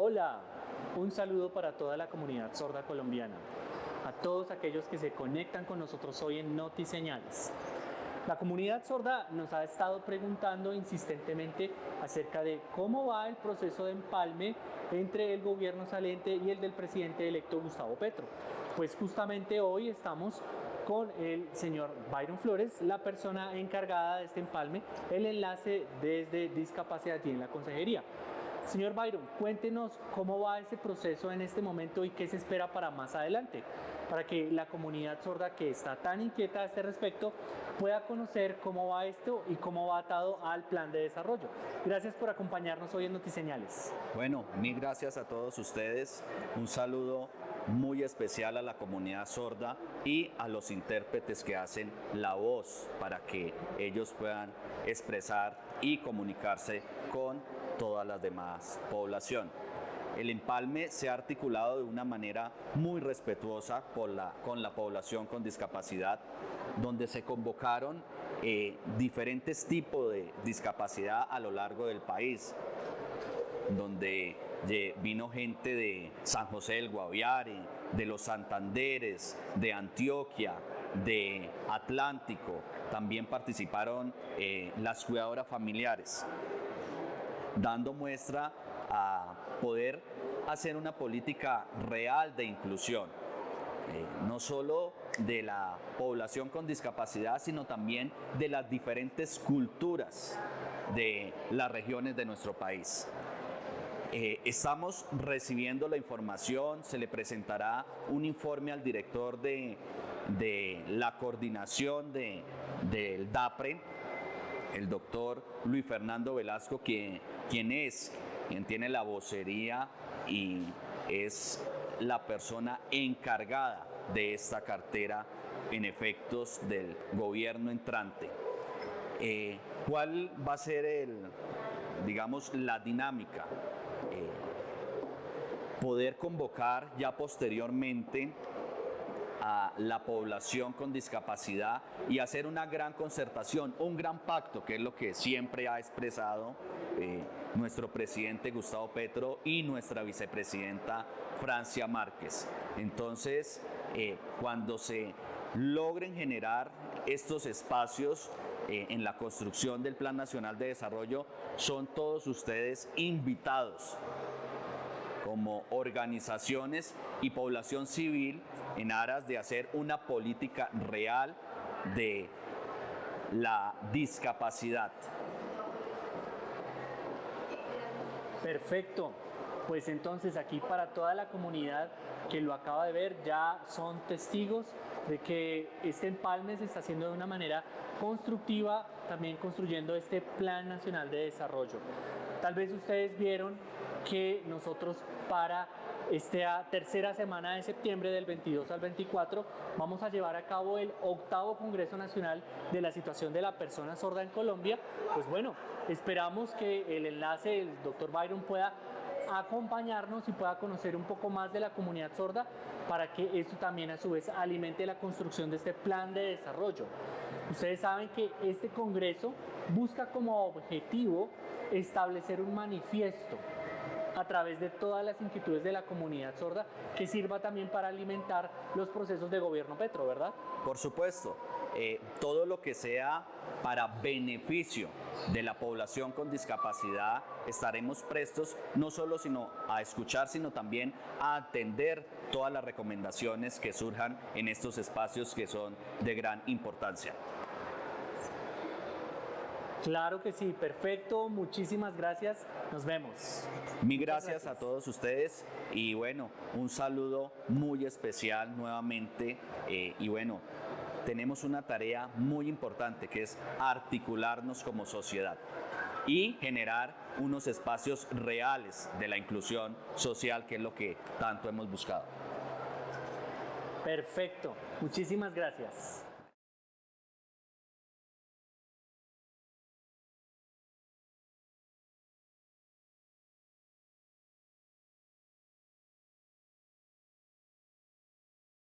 Hola, un saludo para toda la comunidad sorda colombiana, a todos aquellos que se conectan con nosotros hoy en Notiseñales. La comunidad sorda nos ha estado preguntando insistentemente acerca de cómo va el proceso de empalme entre el gobierno saliente y el del presidente electo Gustavo Petro. Pues justamente hoy estamos con el señor Byron Flores, la persona encargada de este empalme, el enlace desde discapacidad y en la consejería. Señor Byron, cuéntenos cómo va ese proceso en este momento y qué se espera para más adelante, para que la comunidad sorda que está tan inquieta a este respecto pueda conocer cómo va esto y cómo va atado al plan de desarrollo. Gracias por acompañarnos hoy en Notiseñales. Bueno, mil gracias a todos ustedes. Un saludo muy especial a la comunidad sorda y a los intérpretes que hacen la voz para que ellos puedan expresar y comunicarse con toda la demás población. El empalme se ha articulado de una manera muy respetuosa con la, población con discapacidad, donde se convocaron eh, diferentes tipos de discapacidad a lo largo del país, donde vino gente de San José del Guaviare, de los Santanderes, de Antioquia, de Atlántico, también participaron eh, las cuidadoras familiares dando muestra a poder hacer una política real de inclusión, eh, no solo de la población con discapacidad, sino también de las diferentes culturas de las regiones de nuestro país. Eh, estamos recibiendo la información, se le presentará un informe al director de, la coordinación del DAPRE, el doctor Luis Fernando Velasco, quien, quien es, quien tiene la vocería y es la persona encargada de esta cartera en efectos del gobierno entrante. Eh, ¿Cuál va a ser el, digamos, la dinámica? Poder convocar ya posteriormente a la población con discapacidad y hacer una gran concertación, un gran pacto, que es lo que siempre ha expresado eh, nuestro presidente Gustavo Petro y nuestra vicepresidenta Francia Márquez. Entonces, eh, cuando se logren generar estos espacios eh, en la construcción del Plan Nacional de Desarrollo, son todos ustedes invitados como organizaciones y población civil en aras de hacer una política real de la discapacidad. Perfecto. Pues entonces aquí para toda la comunidad que lo acaba de ver ya son testigos de que este empalme se está haciendo de una manera constructiva, también construyendo este Plan Nacional de Desarrollo. Tal vez ustedes vieron que nosotros para esta tercera semana de septiembre del 22 al 24 vamos a llevar a cabo el octavo Congreso Nacional de la Situación de la Persona Sorda en Colombia. Pues bueno, esperamos que el enlace del doctor Byron pueda acompañarnos y pueda conocer un poco más de la comunidad sorda para que esto también a su vez alimente la construcción de este plan de desarrollo. Ustedes saben que este congreso busca como objetivo establecer un manifiesto a través de todas las inquietudes de la comunidad sorda que sirva también para alimentar los procesos de gobierno Petro, ¿verdad? Por supuesto, eh, todo lo que sea para beneficio de la población con discapacidad, estaremos prestos no solo sino a escuchar, sino también a atender todas las recomendaciones que surjan en estos espacios que son de gran importancia. Claro que sí, perfecto, muchísimas gracias, nos vemos. Mil gracias, a todos ustedes y bueno, un saludo muy especial nuevamente eh, y bueno, tenemos una tarea muy importante que es articularnos como sociedad y generar unos espacios reales de la inclusión social que es lo que tanto hemos buscado. Perfecto, muchísimas gracias.